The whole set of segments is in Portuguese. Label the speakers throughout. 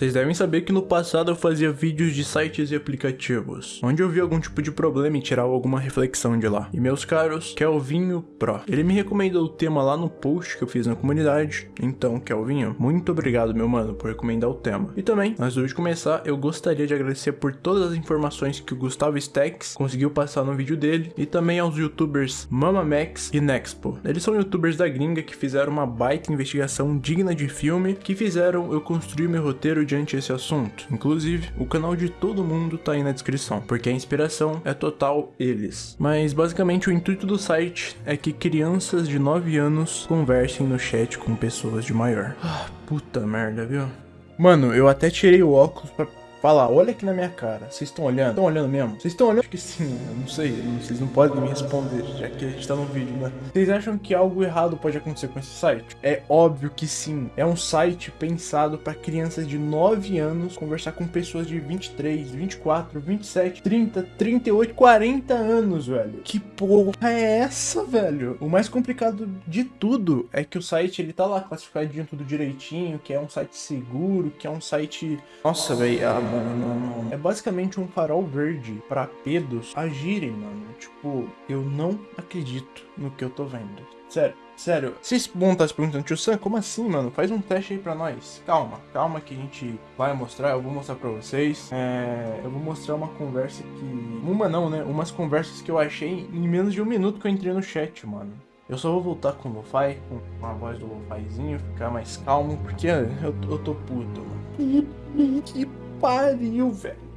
Speaker 1: Vocês devem saber que no passado eu fazia vídeos de sites e aplicativos, onde eu vi algum tipo de problema e tirava alguma reflexão de lá. E meus caros, Kelvinho Pro. Ele me recomendou o tema lá no post que eu fiz na comunidade, então Kelvinho, muito obrigado meu mano por recomendar o tema. E também, antes de começar, eu gostaria de agradecer por todas as informações que o Gustavo Stacks conseguiu passar no vídeo dele, e também aos youtubers MamaMax e Nexpo. Eles são youtubers da gringa que fizeram uma baita investigação digna de filme, que fizeram eu construir meu roteiro diante desse assunto. Inclusive, o canal de todo mundo tá aí na descrição, porque a inspiração é total eles. Mas basicamente o intuito do site é que crianças de 9 anos conversem no chat com pessoas de maior. Ah, puta merda, viu? Mano, eu até tirei o óculos pra falar, olha aqui na minha cara, vocês estão olhando? Estão olhando mesmo? Vocês estão olhando? Acho que sim, eu não sei, vocês não podem me responder, já que a gente tá no vídeo, né? Vocês acham que algo errado pode acontecer com esse site? É óbvio que sim, é um site pensado para crianças de 9 anos conversar com pessoas de 23, 24, 27, 30, 38, 40 anos, velho. Que porra é essa, velho? O mais complicado de tudo é que o site, ele tá lá classificadinho tudo direitinho, que é um site seguro, que é um site... Nossa, velho, mano, não, não. É basicamente um farol verde para pedos agirem, mano. Tipo, eu não acredito no que eu tô vendo. Sério, sério. Vocês vão estar se perguntando, tio Sam, como assim, mano? Faz um teste aí pra nós. Calma, calma que a gente vai mostrar, eu vou mostrar pra vocês. É, eu vou mostrar uma conversa que... Uma não, né? Umas conversas que eu achei em menos de um minuto que eu entrei no chat, mano. Eu só vou voltar com o lo-fi, com a voz do lo-fizinho, ficar mais calmo, porque eu, eu tô puto, mano. Pariu, velho.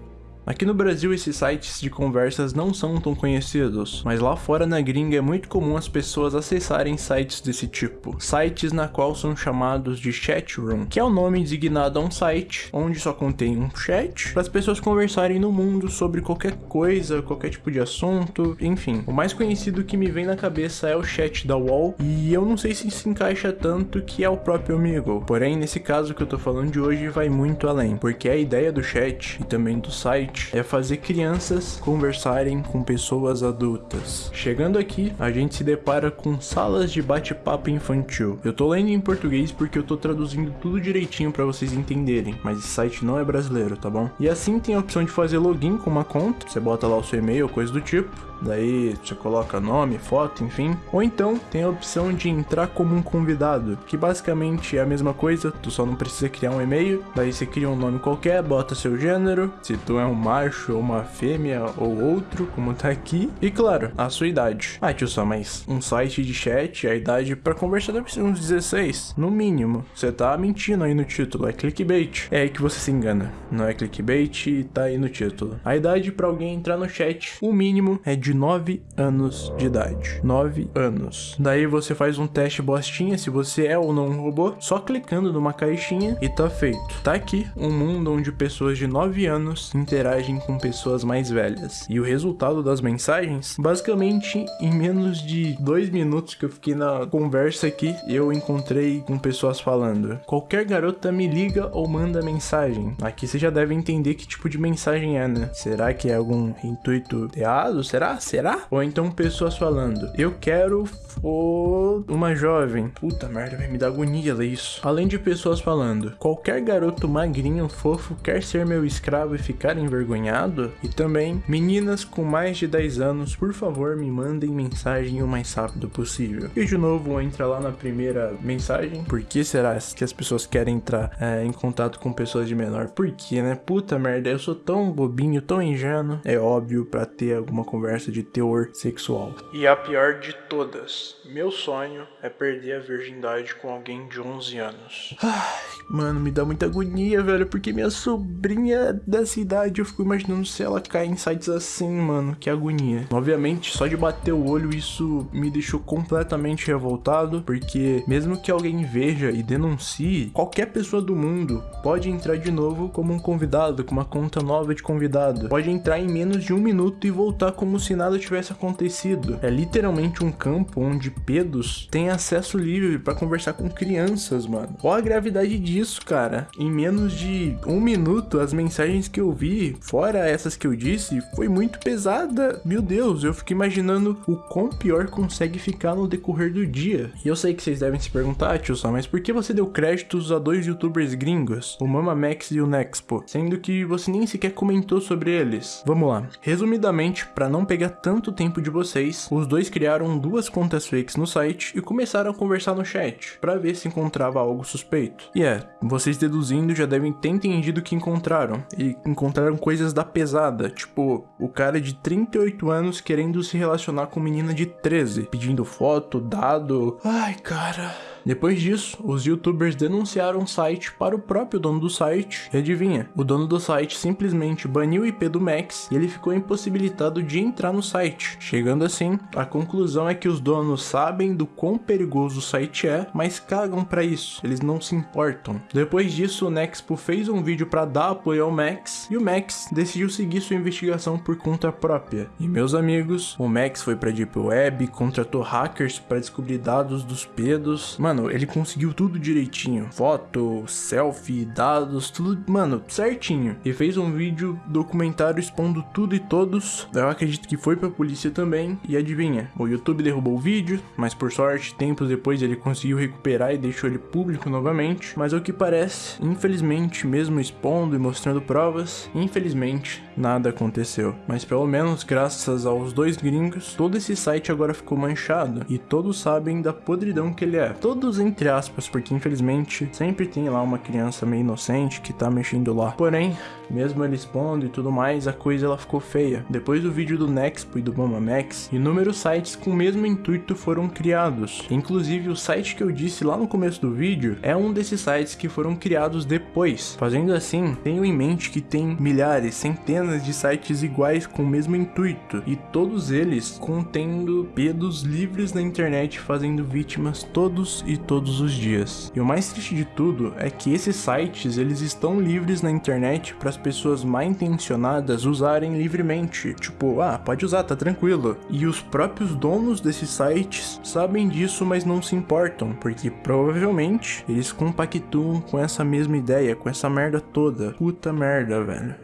Speaker 1: Aqui no Brasil esses sites de conversas não são tão conhecidos, mas lá fora na gringa é muito comum as pessoas acessarem sites desse tipo. Sites na qual são chamados de chat room, que é o nome designado a um site onde só contém um chat para as pessoas conversarem no mundo sobre qualquer coisa, qualquer tipo de assunto, enfim. O mais conhecido que me vem na cabeça é o chat da Wall, e eu não sei se se encaixa tanto que é o próprio Amigo. Porém, nesse caso que eu tô falando de hoje vai muito além, porque a ideia do chat e também do site é fazer crianças conversarem com pessoas adultas. Chegando aqui, a gente se depara com salas de bate-papo infantil. Eu tô lendo em português porque eu tô traduzindo tudo direitinho para vocês entenderem, mas esse site não é brasileiro, tá bom? E assim tem a opção de fazer login com uma conta, você bota lá o seu e-mail, coisa do tipo, daí você coloca nome, foto, enfim. Ou então tem a opção de entrar como um convidado, que basicamente é a mesma coisa, tu só não precisa criar um e-mail, daí você cria um nome qualquer, bota seu gênero, se tu é um macho ou uma fêmea ou outro, como tá aqui, e claro, a sua idade. Ah, tio só, mas um site de chat, a idade para conversar deve ser uns 16, no mínimo. Você tá mentindo aí no título, é clickbait. É aí que você se engana, não é clickbait tá aí no título. A idade para alguém entrar no chat, o mínimo é de 9 anos de idade. 9 anos. Daí você faz um teste bostinha se você é ou não um robô, só clicando numa caixinha e tá feito. Tá aqui um mundo onde pessoas de 9 anos interagem com pessoas mais velhas. E o resultado das mensagens, basicamente em menos de 2 minutos que eu fiquei na conversa aqui, eu encontrei com pessoas falando: qualquer garota me liga ou manda mensagem. Aqui você já deve entender que tipo de mensagem é, né? Será que é algum intuito errado? Será? Será? Ou então pessoas falando, eu quero for uma jovem. Puta merda, vai me dar agonia ler isso. Além de pessoas falando, qualquer garoto magrinho, fofo, quer ser meu escravo e ficar envergonhado? E também, meninas com mais de 10 anos, por favor, me mandem mensagem o mais rápido possível. E de novo, entra lá na primeira mensagem. Por que será que as pessoas querem entrar é, em contato com pessoas de menor? Por que, né? Puta merda, eu sou tão bobinho, tão ingênuo. É óbvio para ter alguma conversa de teor sexual. E a pior de todas, meu sonho é perder a virgindade com alguém de 11 anos. Ai, mano, me dá muita agonia, velho, porque minha sobrinha dessa idade, eu fico imaginando se ela cair em sites assim, mano, que agonia. Obviamente, só de bater o olho, isso me deixou completamente revoltado, porque mesmo que alguém veja e denuncie, qualquer pessoa do mundo pode entrar de novo como um convidado, com uma conta nova de convidado. Pode entrar em menos de um minuto e voltar como se se nada tivesse acontecido. É literalmente um campo onde pedos têm acesso livre para conversar com crianças, mano. Qual a gravidade disso, cara? Em menos de um minuto, as mensagens que eu vi, fora essas que eu disse, foi muito pesada. Meu Deus, eu fico imaginando o quão pior consegue ficar no decorrer do dia. E eu sei que vocês devem se perguntar, tio Sam, mas por que você deu créditos a dois youtubers gringos, o Mama Max e o Nexpo, sendo que você nem sequer comentou sobre eles? Vamos lá. Resumidamente, para não pegar tanto tempo de vocês, os dois criaram duas contas fakes no site e começaram a conversar no chat, para ver se encontrava algo suspeito. E é, vocês deduzindo já devem ter entendido o que encontraram, e encontraram coisas da pesada, tipo, o cara de 38 anos querendo se relacionar com menina de 13, pedindo foto, dado... Ai, cara... Depois disso, os youtubers denunciaram o site para o próprio dono do site, e adivinha, o dono do site simplesmente baniu o IP do Max e ele ficou impossibilitado de entrar no site. Chegando assim, a conclusão é que os donos sabem do quão perigoso o site é, mas cagam para isso, eles não se importam. Depois disso, o Nexpo fez um vídeo para dar apoio ao Max, e o Max decidiu seguir sua investigação por conta própria. E meus amigos, o Max foi pra Deep Web, contratou hackers para descobrir dados dos pedos, mano, Mano, ele conseguiu tudo direitinho. Foto, selfie, dados, tudo, mano, certinho. E fez um vídeo documentário expondo tudo e todos. Eu acredito que foi pra polícia também. E adivinha, o YouTube derrubou o vídeo, mas por sorte, tempos depois ele conseguiu recuperar e deixou ele público novamente. Mas ao que parece, infelizmente, mesmo expondo e mostrando provas, infelizmente, nada aconteceu. Mas pelo menos, graças aos dois gringos, todo esse site agora ficou manchado. E todos sabem da podridão que ele é. Todo entre aspas, porque infelizmente sempre tem lá uma criança meio inocente que tá mexendo lá. Porém, mesmo ele expondo e tudo mais, a coisa ela ficou feia. Depois do vídeo do Nexpo e do Max, inúmeros sites com o mesmo intuito foram criados. Inclusive o site que eu disse lá no começo do vídeo é um desses sites que foram criados depois. Fazendo assim, tenho em mente que tem milhares, centenas de sites iguais com o mesmo intuito e todos eles contendo pedos livres na internet fazendo vítimas todos e todos os dias. E o mais triste de tudo é que esses sites eles estão livres na internet para as pessoas mal intencionadas usarem livremente. Tipo, ah, pode usar, tá tranquilo. E os próprios donos desses sites sabem disso, mas não se importam, porque provavelmente eles compactuam com essa mesma ideia, com essa merda toda. Puta merda, velho.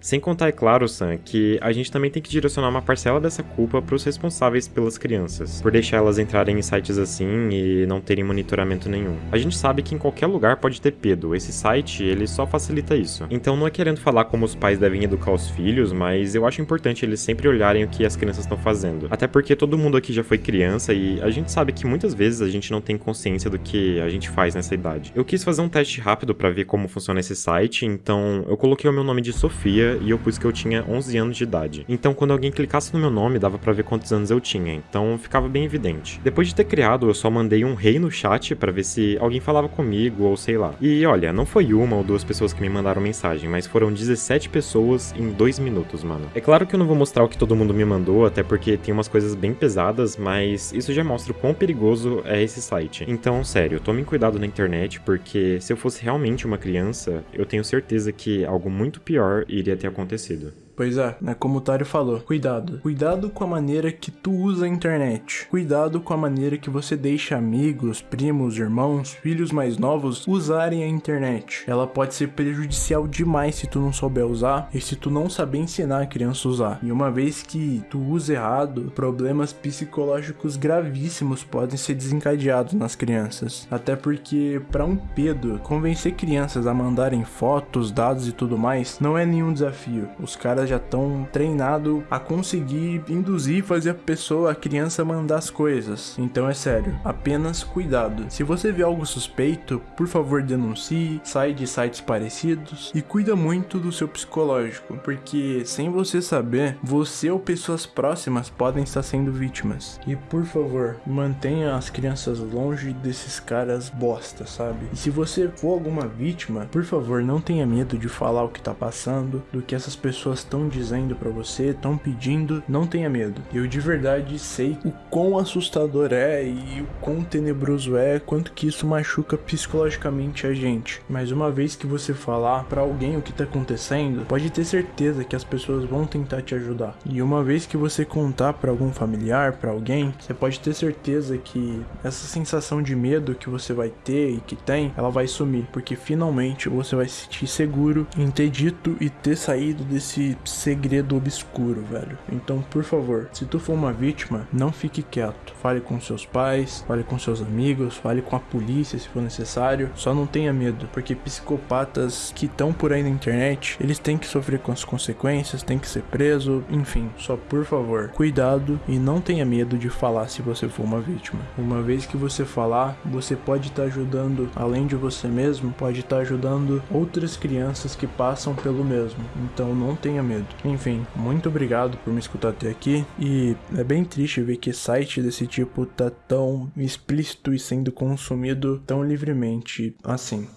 Speaker 2: Sem contar, é claro, Sam, que a gente também tem que direcionar uma parcela dessa culpa para os responsáveis pelas crianças, por deixar elas entrarem em sites assim e não terem monitoramento nenhum. A gente sabe que em qualquer lugar pode ter pedo, esse site ele só facilita isso. Então não é querendo falar como os pais devem educar os filhos, mas eu acho importante eles sempre olharem o que as crianças estão fazendo. Até porque todo mundo aqui já foi criança e a gente sabe que muitas vezes a gente não tem consciência do que a gente faz nessa idade. Eu quis fazer um teste rápido para ver como funciona esse site, então eu coloquei o meu nome de Sofia e eu pus que eu tinha 11 anos de idade. Então quando alguém clicasse no meu nome, dava para ver quantos anos eu tinha, então ficava bem evidente. Depois de ter criado, eu só mandei um rei no chat para ver se alguém falava comigo ou sei lá. E olha, não foi uma ou duas pessoas que me mandaram mensagem, mas foram 17 pessoas em 2 minutos, mano. É claro que eu não vou mostrar o que todo mundo me mandou, até porque tem umas coisas bem pesadas, mas isso já mostra o quão perigoso é esse site. Então, sério, tomem cuidado na internet, porque se eu fosse realmente uma criança, eu tenho certeza que algo muito pior iria ter acontecido.
Speaker 1: Pois é, né, como o Tário falou, cuidado. Cuidado com a maneira que tu usa a internet. Cuidado com a maneira que você deixa amigos, primos, irmãos, filhos mais novos usarem a internet. Ela pode ser prejudicial demais se tu não souber usar e se tu não saber ensinar a criança a usar. E uma vez que tu usa errado, problemas psicológicos gravíssimos podem ser desencadeados nas crianças. Até porque, para um pedo, convencer crianças a mandarem fotos, dados e tudo mais não é nenhum desafio. Os caras já estão treinados a conseguir induzir, fazer a pessoa, a criança mandar as coisas. Então é sério, apenas cuidado. Se você vê algo suspeito, por favor denuncie, sai de sites parecidos e cuida muito do seu psicológico, porque sem você saber, você ou pessoas próximas podem estar sendo vítimas. E por favor, mantenha as crianças longe desses caras bosta, sabe? E se você for alguma vítima, por favor, não tenha medo de falar o que tá passando, do que essas pessoas estão dizendo pra você, estão pedindo, não tenha medo. Eu de verdade sei o quão assustador é e o quão tenebroso é, quanto que isso machuca psicologicamente a gente. Mas uma vez que você falar para alguém o que tá acontecendo, pode ter certeza que as pessoas vão tentar te ajudar. E uma vez que você contar para algum familiar, para alguém, você pode ter certeza que essa sensação de medo que você vai ter e que tem, ela vai sumir, porque finalmente você vai se sentir seguro em ter dito e ter saído desse segredo obscuro, velho. Então, por favor, se tu for uma vítima, não fique quieto. Fale com seus pais, fale com seus amigos, fale com a polícia se for necessário. Só não tenha medo, porque psicopatas que estão por aí na internet, eles têm que sofrer com as consequências, têm que ser preso, enfim. Só por favor, cuidado e não tenha medo de falar se você for uma vítima. Uma vez que você falar, você pode estar tá ajudando, além de você mesmo, pode estar tá ajudando outras crianças que passam pelo mesmo. Então não tenha medo. Enfim, muito obrigado por me escutar até aqui e é bem triste ver que site desse tipo tá tão explícito e sendo consumido tão livremente assim.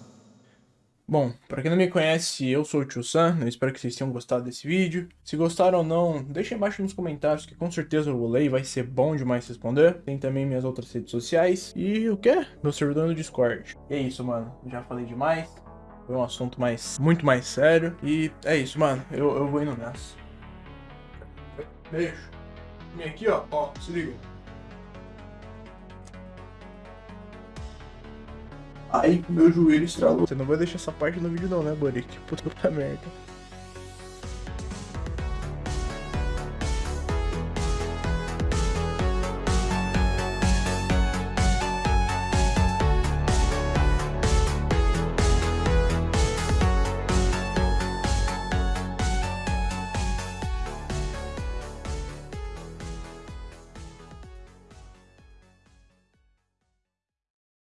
Speaker 1: Bom, para quem não me conhece, eu sou o Tio Sam, eu espero que vocês tenham gostado desse vídeo. Se gostaram ou não, deixem embaixo nos comentários que com certeza eu vou ler e vai ser bom demais responder. Tem também minhas outras redes sociais e o que? Meu servidor no Discord. E é isso, mano, já falei demais. Foi um assunto mais, muito mais sério. E é isso, mano, eu, eu vou indo nessa. Beijo. Vem aqui, ó, ó, se liga. Ai, meu joelho estralou. Você não vai deixar essa parte no vídeo não, né, Boric? Puta merda.